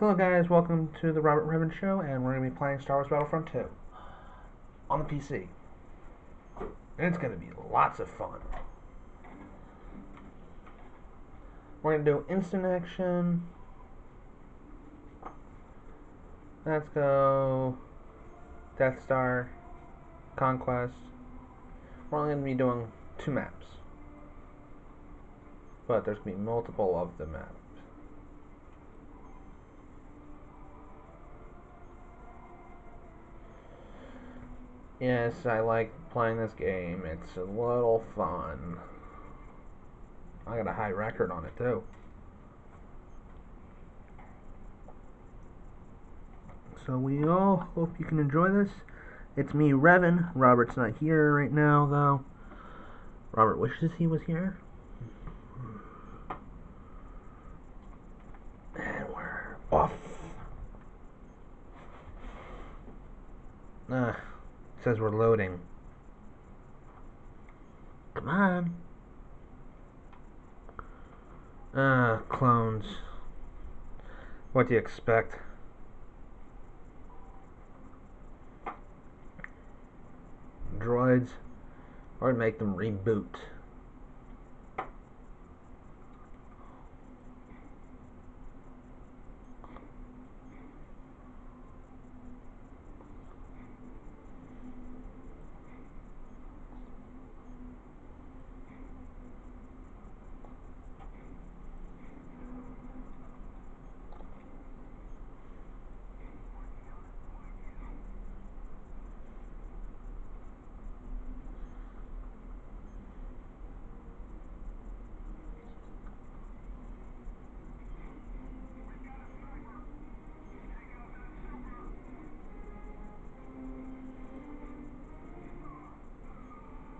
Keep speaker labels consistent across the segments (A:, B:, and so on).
A: Hello guys, welcome to the Robert Ribbon Show, and we're going to be playing Star Wars Battlefront 2 on the PC. And it's going to be lots of fun. We're going to do instant action. Let's go Death Star, Conquest. We're only going to be doing two maps. But there's going to be multiple of the maps. Yes, I like playing this game. It's a little fun. I got a high record on it too. So we all hope you can enjoy this. It's me, Revan. Robert's not here right now, though. Robert wishes he was here. And we're off. Ah says we're loading. Come on. Ah, clones. What do you expect? Droids, or make them reboot.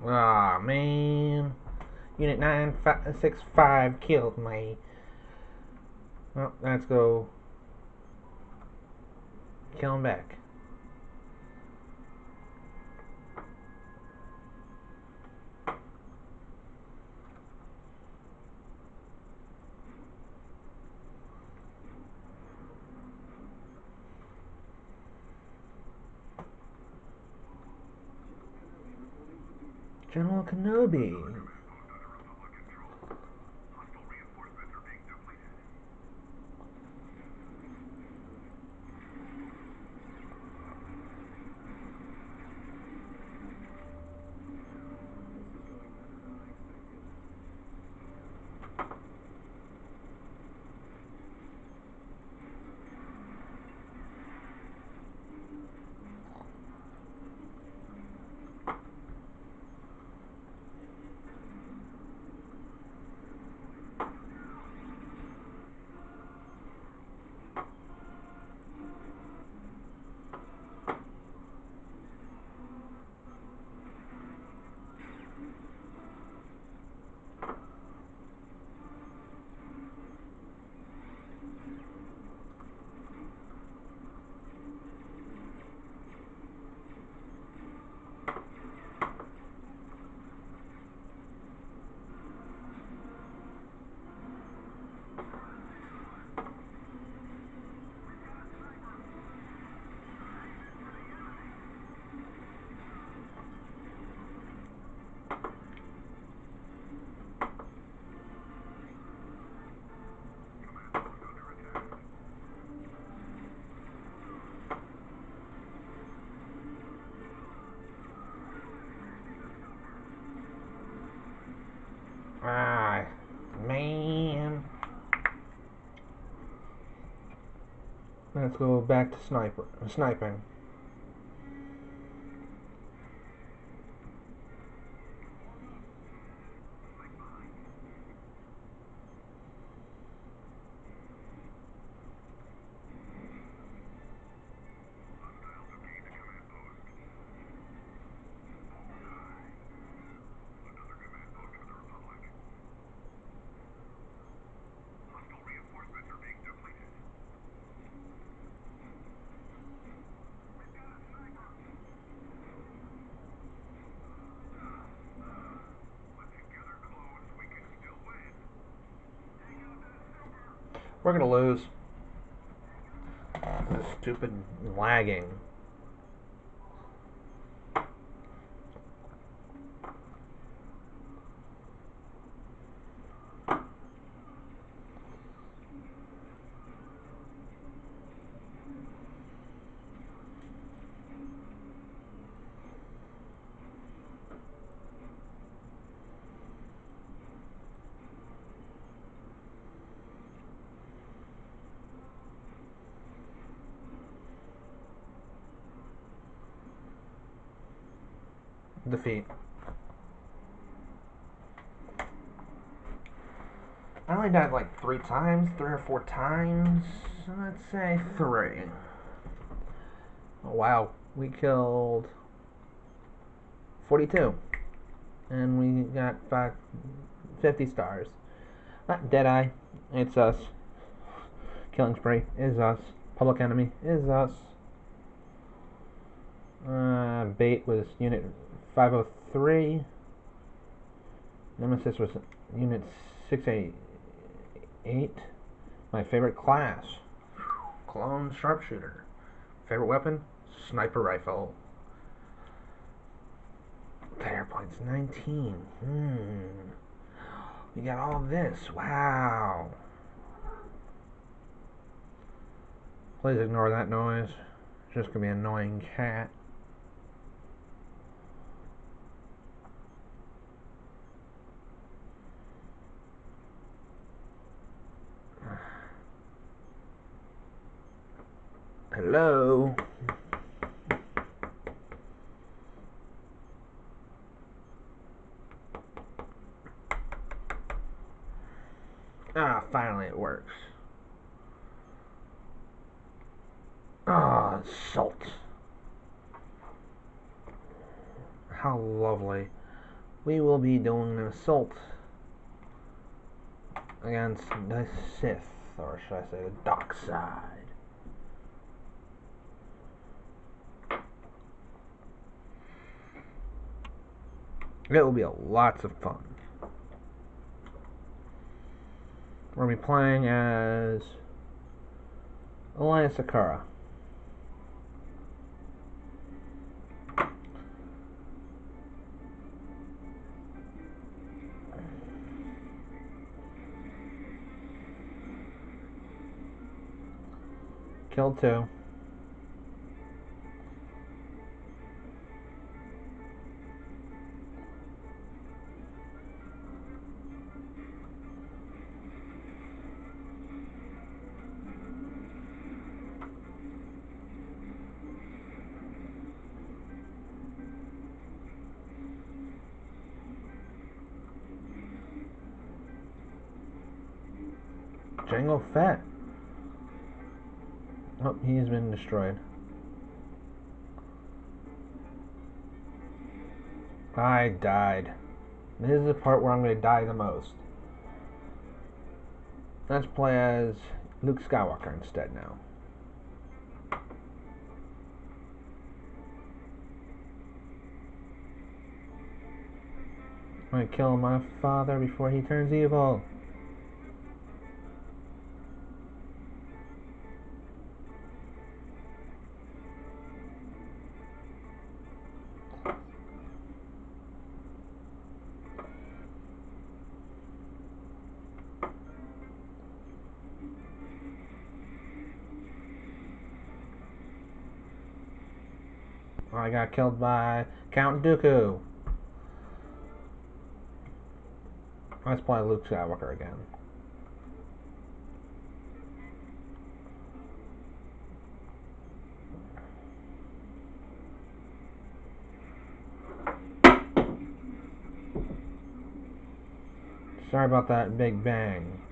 A: Aw, oh, man. Unit 965 killed me. Well, let's go kill him back. General Kenobi. Ah, man. Let's go back to sniper sniping. We're going to lose. This stupid lagging. Defeat. I only died like three times, three or four times. Let's say three. Oh, wow, we killed 42. And we got five, 50 stars. Not Deadeye, it's us. Killing Spree is us. Public Enemy is us. Uh, bait was unit 503. Nemesis was unit 688. My favorite class. Clone sharpshooter. Favorite weapon? Sniper rifle. Player points 19. Hmm. We got all this. Wow. Please ignore that noise. It's just gonna be an annoying cat. Hello? Ah, finally it works. Ah, salt. How lovely. We will be doing an assault against the Sith, or should I say the dark side. It will be a lots of fun. We're going to be playing as Alliance Sakara. Killed two. Jango Fett. Oh, he's been destroyed. I died. This is the part where I'm going to die the most. Let's play as Luke Skywalker instead now. I'm going to kill my father before he turns evil. I got killed by Count Dooku. Let's play Luke Skywalker again. Sorry about that big bang.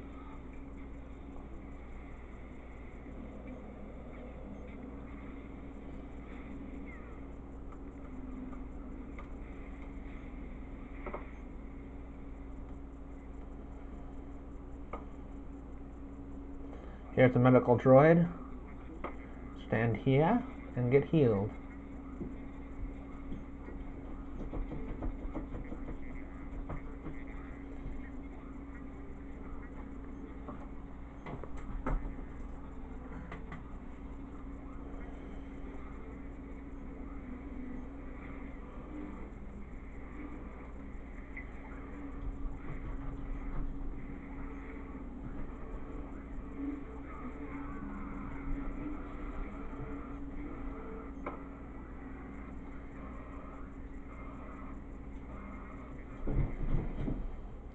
A: Here's a medical droid. Stand here and get healed.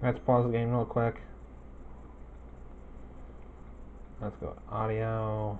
A: Let's pause the game real quick. Let's go audio.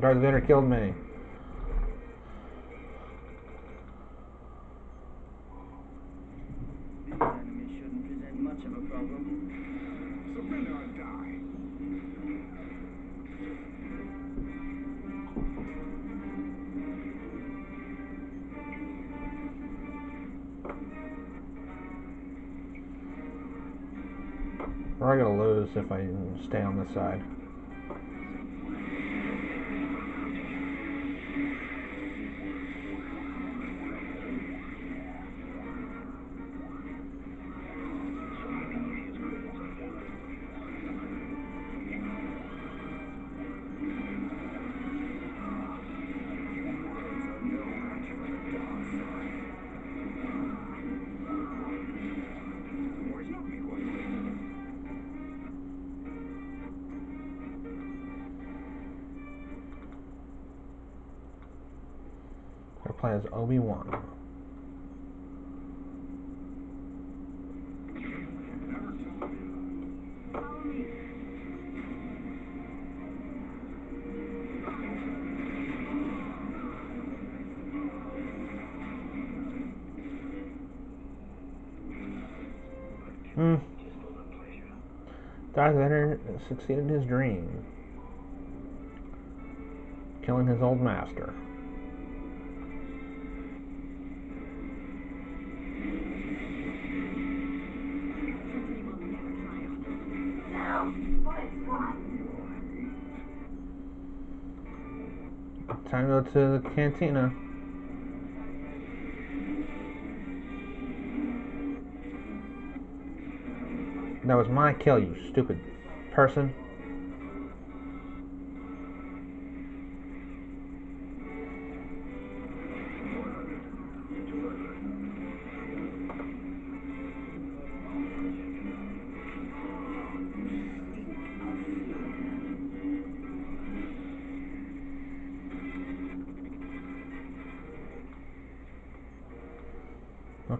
A: Darth Vader killed me. We're gonna lose if I stay on this side. We're as Obi Wan. Hmm. Darth Vader succeeded his dream, killing his old master. Time to go to the cantina. That was my kill, you stupid person.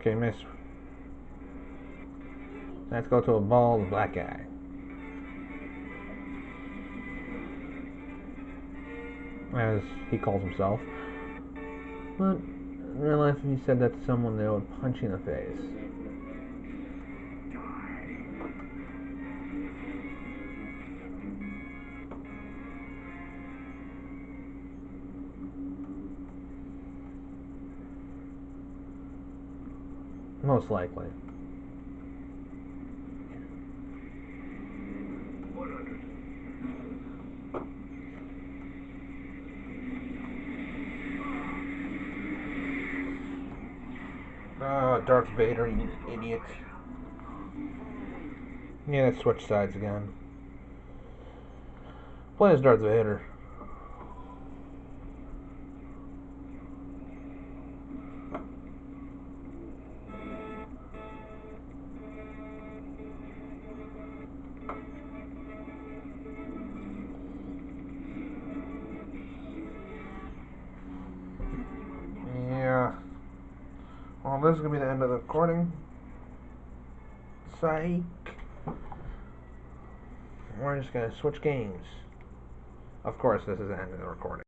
A: Okay, miss. Let's go to a bald black guy. As he calls himself. But in real life, if you said that to someone, they would punch you in the face. Most likely. Oh, Darth Vader, you idiot. Yeah, let's switch sides again. Play as Darth Vader. Well, this is gonna be the end of the recording. Psych. We're just gonna switch games. Of course, this is the end of the recording.